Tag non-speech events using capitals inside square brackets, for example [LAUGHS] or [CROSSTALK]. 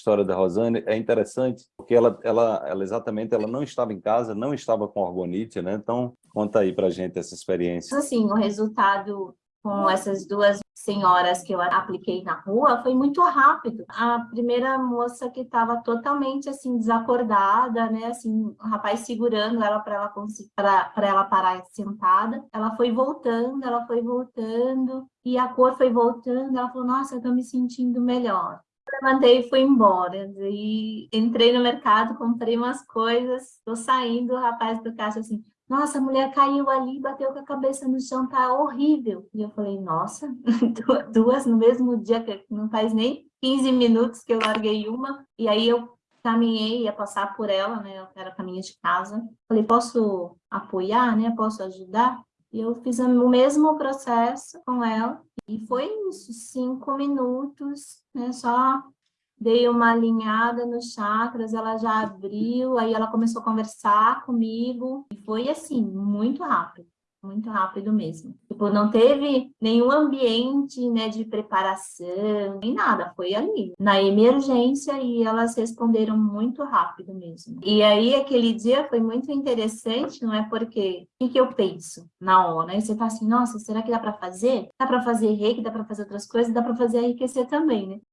história da Rosane é interessante, porque ela, ela, ela exatamente ela não estava em casa, não estava com orgonite, né? Então, conta aí pra gente essa experiência. Assim, o resultado com essas duas senhoras que eu apliquei na rua foi muito rápido. A primeira moça que estava totalmente assim desacordada, né, assim, o rapaz segurando ela para ela para ela parar sentada, ela foi voltando, ela foi voltando e a cor foi voltando, ela falou: "Nossa, eu tô me sentindo melhor" levantei e fui embora. E entrei no mercado, comprei umas coisas, tô saindo, o rapaz do caixa assim, nossa, a mulher caiu ali, bateu com a cabeça no chão, tá horrível. E eu falei, nossa, [LAUGHS] duas no mesmo dia, que não faz nem 15 minutos que eu larguei uma. E aí eu caminhei, ia passar por ela, né, era caminho de casa. Falei, posso apoiar, né, posso ajudar? E eu fiz o mesmo processo com ela. E foi isso, cinco minutos, né, só dei uma alinhada nos chakras, ela já abriu, aí ela começou a conversar comigo, e foi assim, muito rápido, muito rápido mesmo. Tipo, não teve nenhum ambiente, né, de preparação, nem nada, foi ali, na emergência, e elas responderam muito rápido mesmo. E aí, aquele dia foi muito interessante, não é porque, o que, que eu penso na hora? Aí você tá assim, nossa, será que dá para fazer? Dá para fazer reiki, dá para fazer outras coisas, dá para fazer enriquecer também, né?